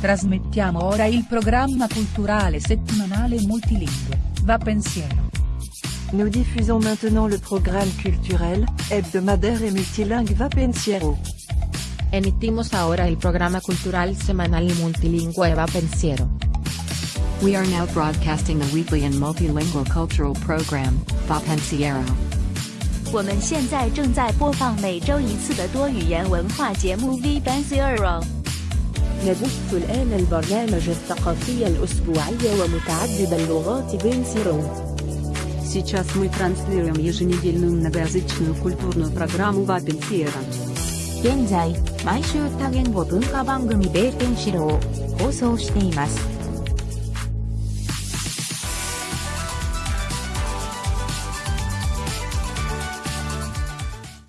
Trasmettiamo ora il programma culturale settimanale multilingue, Va Pensiero. Nous diffusons maintenant le programme culturel, hebdomadaire et multilingue Va Pensiero. Emitimos ahora el programa cultural semanal y multilingüe Va Pensiero. We are now broadcasting the weekly and multilingual cultural program, Va Pensiero. 我们现在正在播放每周一次的多语言文化节目 V Pensiero。 نبث الآن البرنامج الثقافي الأسبوعي ومتعدد اللغات بنسيرو Сейчас мы транслируем еженедельную многоязычную культурную программу «Va Pensiero». 現在、毎週多言語文化番組ベーペンシロを放送しています。